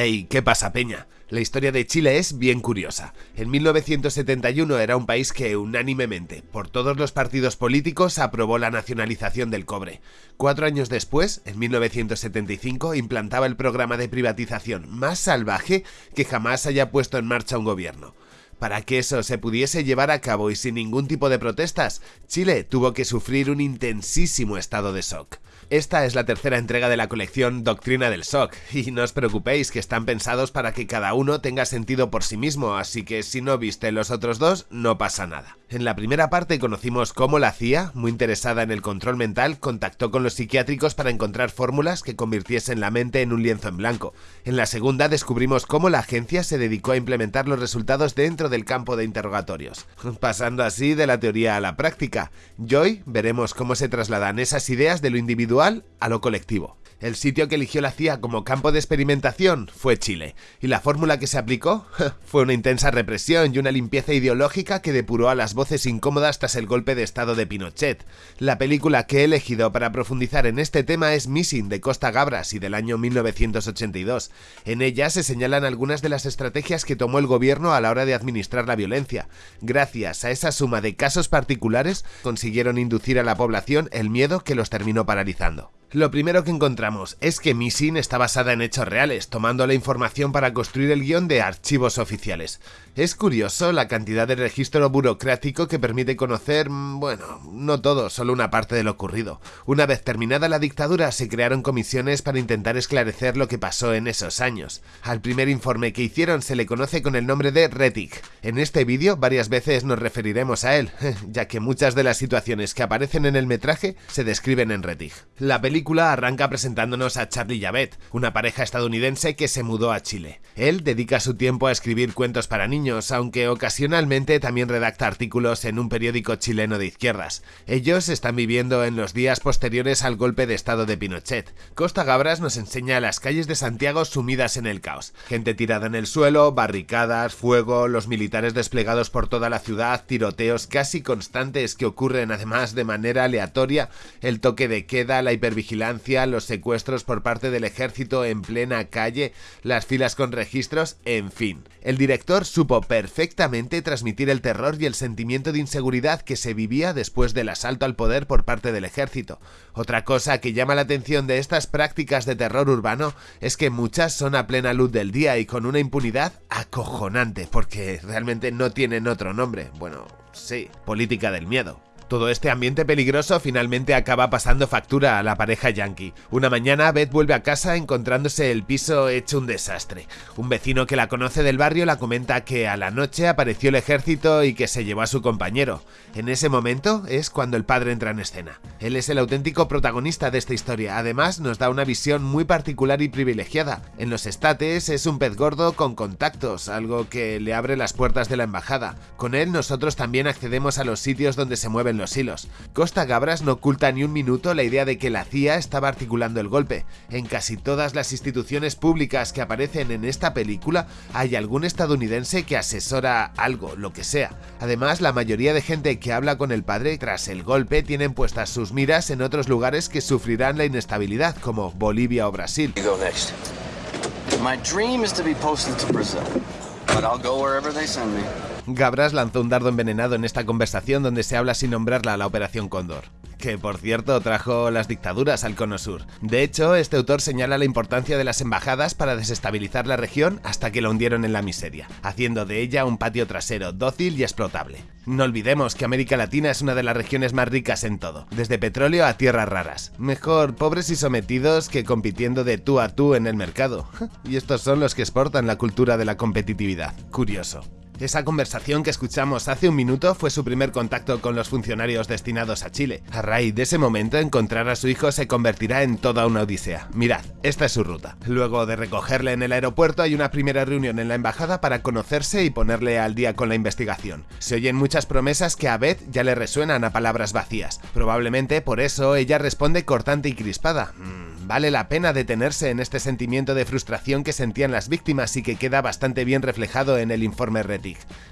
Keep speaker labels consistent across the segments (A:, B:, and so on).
A: Hey, ¿qué pasa, Peña? La historia de Chile es bien curiosa. En 1971 era un país que unánimemente, por todos los partidos políticos, aprobó la nacionalización del cobre. Cuatro años después, en 1975, implantaba el programa de privatización más salvaje que jamás haya puesto en marcha un gobierno. Para que eso se pudiese llevar a cabo y sin ningún tipo de protestas, Chile tuvo que sufrir un intensísimo estado de shock. Esta es la tercera entrega de la colección Doctrina del Shock, y no os preocupéis que están pensados para que cada uno tenga sentido por sí mismo, así que si no viste los otros dos, no pasa nada. En la primera parte conocimos cómo la CIA, muy interesada en el control mental, contactó con los psiquiátricos para encontrar fórmulas que convirtiesen la mente en un lienzo en blanco. En la segunda descubrimos cómo la agencia se dedicó a implementar los resultados dentro del campo de interrogatorios, pasando así de la teoría a la práctica. Y hoy veremos cómo se trasladan esas ideas de lo individual a lo colectivo. El sitio que eligió la CIA como campo de experimentación fue Chile, y la fórmula que se aplicó fue una intensa represión y una limpieza ideológica que depuró a las voces incómodas tras el golpe de estado de Pinochet. La película que he elegido para profundizar en este tema es Missing de Costa Gabras y del año 1982. En ella se señalan algunas de las estrategias que tomó el gobierno a la hora de administrar la violencia. Gracias a esa suma de casos particulares consiguieron inducir a la población el miedo que los terminó paralizando. Lo primero que encontramos es que Missing está basada en hechos reales, tomando la información para construir el guion de archivos oficiales. Es curioso la cantidad de registro burocrático que permite conocer, mm, bueno, no todo, solo una parte de lo ocurrido. Una vez terminada la dictadura se crearon comisiones para intentar esclarecer lo que pasó en esos años. Al primer informe que hicieron se le conoce con el nombre de Retic. En este vídeo varias veces nos referiremos a él, ya que muchas de las situaciones que aparecen en el metraje se describen en Retic. La arranca presentándonos a Charlie Yavet, una pareja estadounidense que se mudó a Chile. Él dedica su tiempo a escribir cuentos para niños, aunque ocasionalmente también redacta artículos en un periódico chileno de izquierdas. Ellos están viviendo en los días posteriores al golpe de estado de Pinochet. Costa Gabras nos enseña las calles de Santiago sumidas en el caos. Gente tirada en el suelo, barricadas, fuego, los militares desplegados por toda la ciudad, tiroteos casi constantes que ocurren además de manera aleatoria, el toque de queda, la hipervigilancia vigilancia, los secuestros por parte del ejército en plena calle, las filas con registros, en fin. El director supo perfectamente transmitir el terror y el sentimiento de inseguridad que se vivía después del asalto al poder por parte del ejército. Otra cosa que llama la atención de estas prácticas de terror urbano es que muchas son a plena luz del día y con una impunidad acojonante, porque realmente no tienen otro nombre. Bueno, sí, política del miedo. Todo este ambiente peligroso finalmente acaba pasando factura a la pareja yankee. Una mañana Beth vuelve a casa encontrándose el piso hecho un desastre. Un vecino que la conoce del barrio la comenta que a la noche apareció el ejército y que se llevó a su compañero. En ese momento es cuando el padre entra en escena. Él es el auténtico protagonista de esta historia, además nos da una visión muy particular y privilegiada. En los estates es un pez gordo con contactos, algo que le abre las puertas de la embajada. Con él nosotros también accedemos a los sitios donde se mueven los hilos. Costa Gabras no oculta ni un minuto la idea de que la CIA estaba articulando el golpe. En casi todas las instituciones públicas que aparecen en esta película hay algún estadounidense que asesora algo, lo que sea. Además, la mayoría de gente que habla con el padre tras el golpe tienen puestas sus miras en otros lugares que sufrirán la inestabilidad, como Bolivia o Brasil. Gabras lanzó un dardo envenenado en esta conversación donde se habla sin nombrarla a la Operación Cóndor que por cierto trajo las dictaduras al cono sur. De hecho, este autor señala la importancia de las embajadas para desestabilizar la región hasta que la hundieron en la miseria, haciendo de ella un patio trasero dócil y explotable. No olvidemos que América Latina es una de las regiones más ricas en todo, desde petróleo a tierras raras. Mejor pobres y sometidos que compitiendo de tú a tú en el mercado. Y estos son los que exportan la cultura de la competitividad. Curioso. Esa conversación que escuchamos hace un minuto fue su primer contacto con los funcionarios destinados a Chile. A raíz de ese momento, encontrar a su hijo se convertirá en toda una odisea. Mirad, esta es su ruta. Luego de recogerle en el aeropuerto hay una primera reunión en la embajada para conocerse y ponerle al día con la investigación. Se oyen muchas promesas que a Beth ya le resuenan a palabras vacías. Probablemente por eso ella responde cortante y crispada. Mm, vale la pena detenerse en este sentimiento de frustración que sentían las víctimas y que queda bastante bien reflejado en el informe Reti.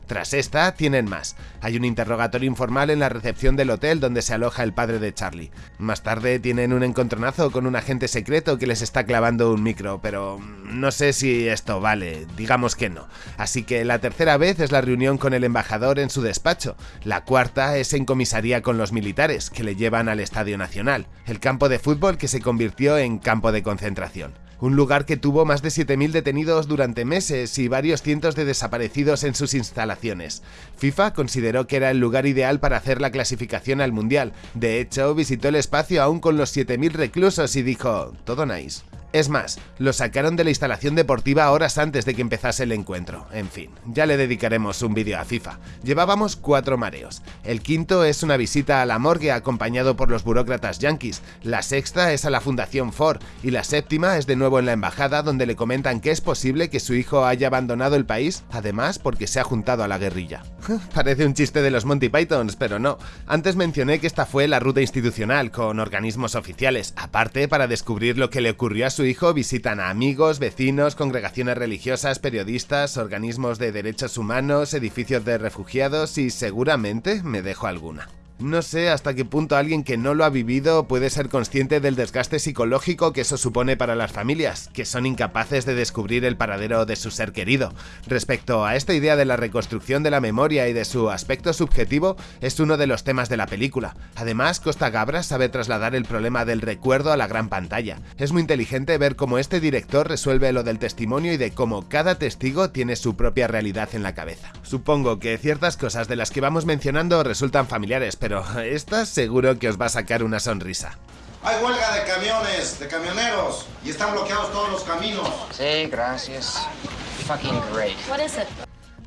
A: Tras esta, tienen más. Hay un interrogatorio informal en la recepción del hotel donde se aloja el padre de Charlie. Más tarde tienen un encontronazo con un agente secreto que les está clavando un micro, pero no sé si esto vale, digamos que no. Así que la tercera vez es la reunión con el embajador en su despacho. La cuarta es en comisaría con los militares, que le llevan al Estadio Nacional, el campo de fútbol que se convirtió en campo de concentración un lugar que tuvo más de 7.000 detenidos durante meses y varios cientos de desaparecidos en sus instalaciones. FIFA consideró que era el lugar ideal para hacer la clasificación al Mundial, de hecho visitó el espacio aún con los 7.000 reclusos y dijo, todo nice. Es más, lo sacaron de la instalación deportiva horas antes de que empezase el encuentro. En fin, ya le dedicaremos un vídeo a FIFA. Llevábamos cuatro mareos. El quinto es una visita a la morgue acompañado por los burócratas yankees. La sexta es a la Fundación Ford. Y la séptima es de nuevo en la embajada donde le comentan que es posible que su hijo haya abandonado el país, además porque se ha juntado a la guerrilla. Parece un chiste de los Monty Pythons, pero no. Antes mencioné que esta fue la ruta institucional, con organismos oficiales, aparte para descubrir lo que le ocurrió a su hijo visitan a amigos, vecinos, congregaciones religiosas, periodistas, organismos de derechos humanos, edificios de refugiados y seguramente me dejo alguna. No sé hasta qué punto alguien que no lo ha vivido puede ser consciente del desgaste psicológico que eso supone para las familias, que son incapaces de descubrir el paradero de su ser querido. Respecto a esta idea de la reconstrucción de la memoria y de su aspecto subjetivo, es uno de los temas de la película. Además, Costa Gabra sabe trasladar el problema del recuerdo a la gran pantalla. Es muy inteligente ver cómo este director resuelve lo del testimonio y de cómo cada testigo tiene su propia realidad en la cabeza. Supongo que ciertas cosas de las que vamos mencionando resultan familiares, pero esta seguro que os va a sacar una sonrisa.
B: Hay huelga de camiones, de camioneros, y están bloqueados todos los caminos.
C: Sí, gracias. Fucking great.
D: What is it?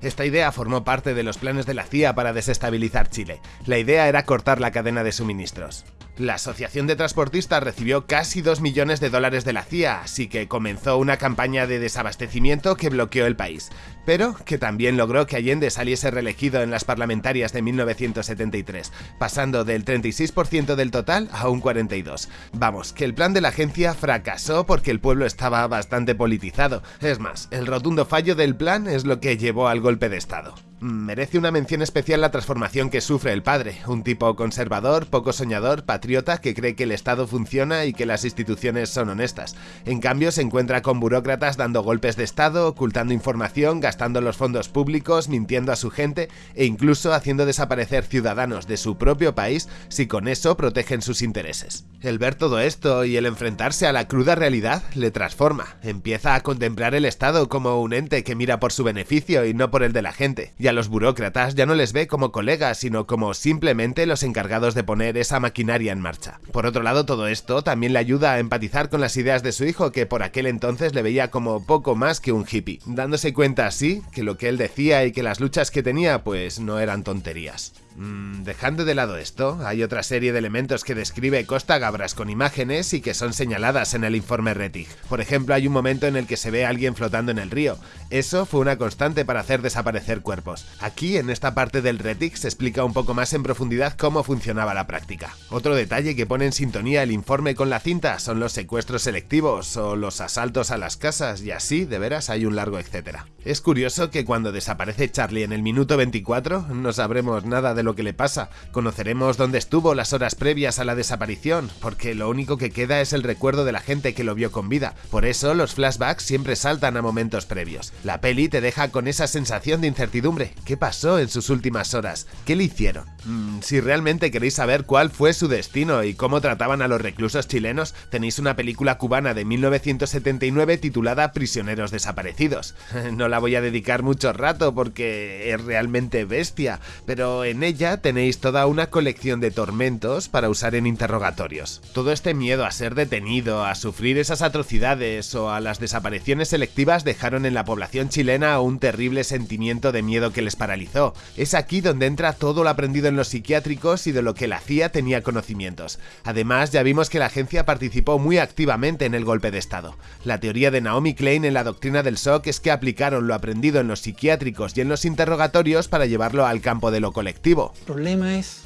A: Esta idea formó parte de los planes de la CIA para desestabilizar Chile. La idea era cortar la cadena de suministros. La Asociación de Transportistas recibió casi 2 millones de dólares de la CIA, así que comenzó una campaña de desabastecimiento que bloqueó el país, pero que también logró que Allende saliese reelegido en las parlamentarias de 1973, pasando del 36% del total a un 42%. Vamos, que el plan de la agencia fracasó porque el pueblo estaba bastante politizado. Es más, el rotundo fallo del plan es lo que llevó al golpe de Estado. Merece una mención especial la transformación que sufre el padre, un tipo conservador, poco soñador, patriota que cree que el Estado funciona y que las instituciones son honestas. En cambio se encuentra con burócratas dando golpes de Estado, ocultando información, gastando los fondos públicos, mintiendo a su gente e incluso haciendo desaparecer ciudadanos de su propio país si con eso protegen sus intereses. El ver todo esto y el enfrentarse a la cruda realidad le transforma. Empieza a contemplar el Estado como un ente que mira por su beneficio y no por el de la gente a los burócratas ya no les ve como colegas, sino como simplemente los encargados de poner esa maquinaria en marcha. Por otro lado, todo esto también le ayuda a empatizar con las ideas de su hijo, que por aquel entonces le veía como poco más que un hippie, dándose cuenta así que lo que él decía y que las luchas que tenía pues no eran tonterías. Mm, dejando de lado esto, hay otra serie de elementos que describe Costa Gabras con imágenes y que son señaladas en el informe Rettig. Por ejemplo, hay un momento en el que se ve a alguien flotando en el río. Eso fue una constante para hacer desaparecer cuerpos. Aquí, en esta parte del Rettig, se explica un poco más en profundidad cómo funcionaba la práctica. Otro detalle que pone en sintonía el informe con la cinta son los secuestros selectivos o los asaltos a las casas y así, de veras, hay un largo etcétera. Es curioso que cuando desaparece Charlie en el minuto 24 no sabremos nada de lo que le pasa. Conoceremos dónde estuvo las horas previas a la desaparición, porque lo único que queda es el recuerdo de la gente que lo vio con vida. Por eso los flashbacks siempre saltan a momentos previos. La peli te deja con esa sensación de incertidumbre. ¿Qué pasó en sus últimas horas? ¿Qué le hicieron? Mm, si realmente queréis saber cuál fue su destino y cómo trataban a los reclusos chilenos, tenéis una película cubana de 1979 titulada Prisioneros desaparecidos. No la voy a dedicar mucho rato porque es realmente bestia, pero en ella tenéis toda una colección de tormentos para usar en interrogatorios. Todo este miedo a ser detenido, a sufrir esas atrocidades o a las desapariciones selectivas dejaron en la población chilena un terrible sentimiento de miedo que les paralizó. Es aquí donde entra todo lo aprendido en los psiquiátricos y de lo que la CIA tenía conocimientos. Además, ya vimos que la agencia participó muy activamente en el golpe de Estado. La teoría de Naomi Klein en la doctrina del shock es que aplicaron lo aprendido en los psiquiátricos y en los interrogatorios para llevarlo al campo de lo colectivo.
E: El problema es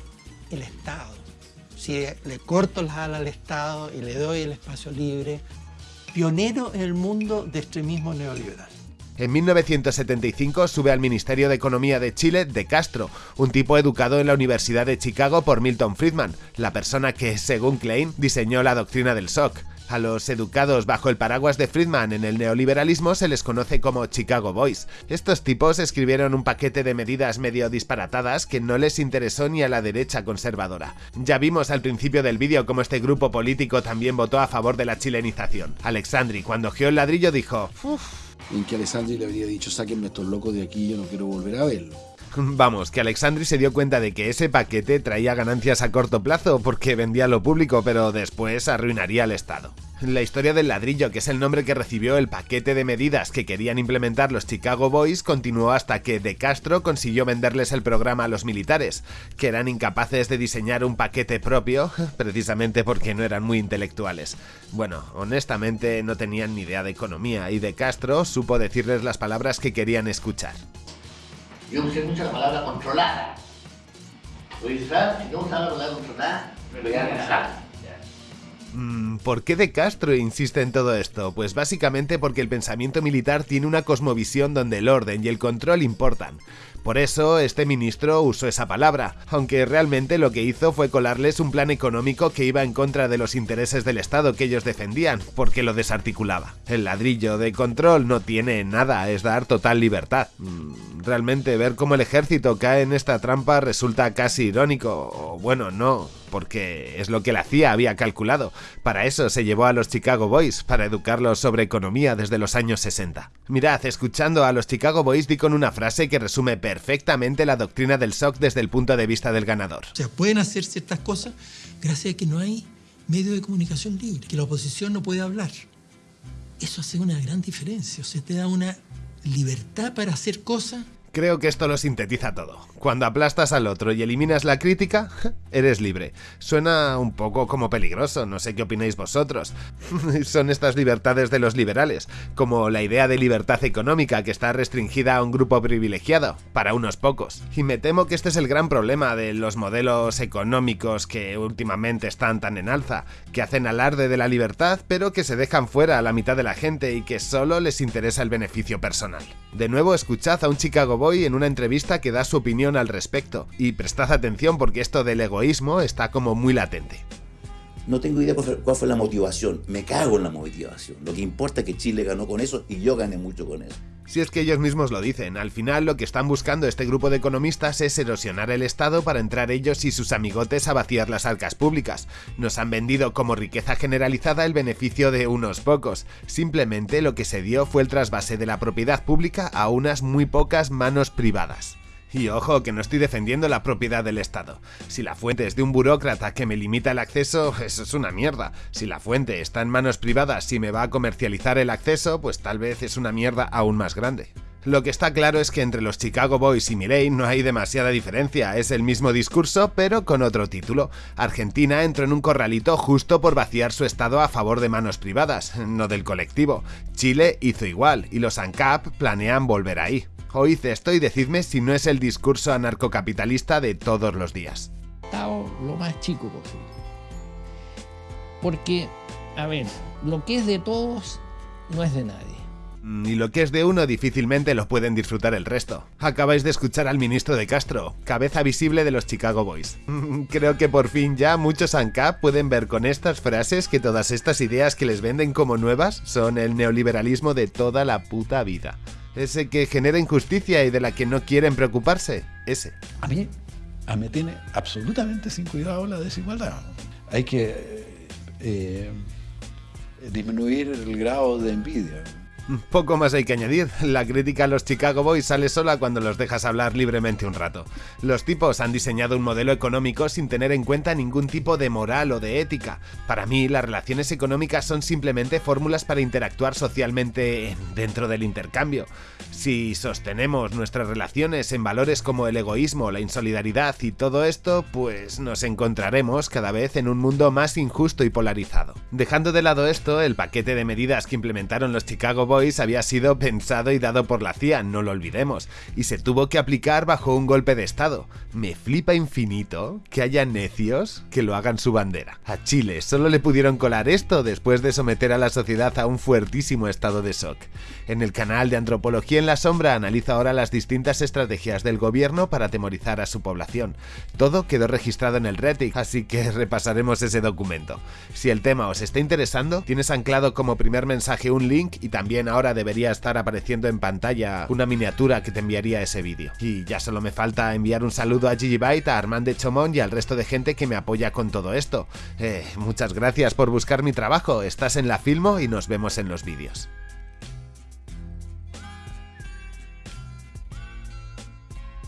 E: el Estado. Si le corto las alas al Estado y le doy el espacio libre, pionero en el mundo de extremismo neoliberal.
A: En 1975 sube al Ministerio de Economía de Chile de Castro, un tipo educado en la Universidad de Chicago por Milton Friedman, la persona que, según Klein, diseñó la doctrina del shock. A los educados bajo el paraguas de Friedman en el neoliberalismo se les conoce como Chicago Boys. Estos tipos escribieron un paquete de medidas medio disparatadas que no les interesó ni a la derecha conservadora. Ya vimos al principio del vídeo cómo este grupo político también votó a favor de la chilenización. Alexandri, cuando geó el ladrillo, dijo...
D: En que Alexandri le habría dicho, sáquenme estos locos de aquí, yo no quiero volver a verlo.
A: Vamos, que Alexandri se dio cuenta de que ese paquete traía ganancias a corto plazo porque vendía lo público, pero después arruinaría al Estado. La historia del ladrillo, que es el nombre que recibió el paquete de medidas que querían implementar los Chicago Boys, continuó hasta que De Castro consiguió venderles el programa a los militares, que eran incapaces de diseñar un paquete propio, precisamente porque no eran muy intelectuales. Bueno, honestamente no tenían ni idea de economía y De Castro supo decirles las palabras que querían escuchar.
F: Yo usé mucho la palabra controlada. Oye, si no usaba la palabra controlada, me voy a.
A: Mm, ¿Por qué De Castro insiste en todo esto? Pues básicamente porque el pensamiento militar tiene una cosmovisión donde el orden y el control importan. Por eso este ministro usó esa palabra, aunque realmente lo que hizo fue colarles un plan económico que iba en contra de los intereses del Estado que ellos defendían, porque lo desarticulaba. El ladrillo de control no tiene nada, es dar total libertad. Mm, realmente ver cómo el ejército cae en esta trampa resulta casi irónico, o bueno, no, porque es lo que la CIA había calculado. Para eso se llevó a los Chicago Boys, para educarlos sobre economía desde los años 60. Mirad, escuchando a los Chicago Boys di con una frase que resume la doctrina del shock desde el punto de vista del ganador.
E: O sea, pueden hacer ciertas cosas gracias a que no hay medio de comunicación libre, que la oposición no puede hablar. Eso hace una gran diferencia, o sea, te da una libertad para hacer cosas
A: Creo que esto lo sintetiza todo. Cuando aplastas al otro y eliminas la crítica, eres libre. Suena un poco como peligroso, no sé qué opináis vosotros. Son estas libertades de los liberales, como la idea de libertad económica que está restringida a un grupo privilegiado, para unos pocos. Y me temo que este es el gran problema de los modelos económicos que últimamente están tan en alza, que hacen alarde de la libertad, pero que se dejan fuera a la mitad de la gente y que solo les interesa el beneficio personal. De nuevo, escuchad a un Chicago En una entrevista que da su opinión al respecto, y prestad atención porque esto del egoísmo está como muy latente.
G: No tengo idea cuál fue la motivación, me cago en la motivación. Lo que importa es que Chile ganó con eso y yo gané mucho con eso.
A: Si es que ellos mismos lo dicen, al final lo que están buscando este grupo de economistas es erosionar el Estado para entrar ellos y sus amigotes a vaciar las arcas públicas. Nos han vendido como riqueza generalizada el beneficio de unos pocos. Simplemente lo que se dio fue el trasvase de la propiedad pública a unas muy pocas manos privadas. Y ojo, que no estoy defendiendo la propiedad del Estado. Si la fuente es de un burócrata que me limita el acceso, eso es una mierda. Si la fuente está en manos privadas y me va a comercializar el acceso, pues tal vez es una mierda aún más grande. Lo que está claro es que entre los Chicago Boys y Mireille no hay demasiada diferencia, es el mismo discurso pero con otro título. Argentina entró en un corralito justo por vaciar su estado a favor de manos privadas, no del colectivo. Chile hizo igual y los ANCAP planean volver ahí. Oíd esto y decidme si no es el discurso anarcocapitalista de todos los días.
H: Lo más chico posible. Porque, a ver, lo que es de todos no es de nadie.
A: Y lo que es de uno difícilmente lo pueden disfrutar el resto. Acabáis de escuchar al ministro de Castro, cabeza visible de los Chicago Boys. Creo que por fin ya muchos ANCAP pueden ver con estas frases que todas estas ideas que les venden como nuevas son el neoliberalismo de toda la puta vida. Ese que genera injusticia y de la que no quieren preocuparse. Ese.
D: A mí, a mí tiene absolutamente sin cuidado la desigualdad. Hay que eh, disminuir el grado de envidia.
A: Poco más hay que añadir, la crítica a los Chicago Boys sale sola cuando los dejas hablar libremente un rato. Los tipos han diseñado un modelo económico sin tener en cuenta ningún tipo de moral o de ética. Para mí, las relaciones económicas son simplemente fórmulas para interactuar socialmente dentro del intercambio. Si sostenemos nuestras relaciones en valores como el egoísmo, la insolidaridad y todo esto, pues nos encontraremos cada vez en un mundo más injusto y polarizado. Dejando de lado esto, el paquete de medidas que implementaron los Chicago Boys Había sido pensado y dado por la CIA, no lo olvidemos, y se tuvo que aplicar bajo un golpe de Estado. Me flipa infinito que haya necios que lo hagan su bandera. A Chile solo le pudieron colar esto después de someter a la sociedad a un fuertísimo estado de shock. En el canal de Antropología en la Sombra analiza ahora las distintas estrategias del gobierno para atemorizar a su población. Todo quedó registrado en el Reddit, así que repasaremos ese documento. Si el tema os está interesando, tienes anclado como primer mensaje un link y también ahora debería estar apareciendo en pantalla una miniatura que te enviaría ese vídeo. Y ya solo me falta enviar un saludo a Gigi Byte, a Armand de Chomón y al resto de gente que me apoya con todo esto. Eh, muchas gracias por buscar mi trabajo, estás en la Filmo y nos vemos en los vídeos.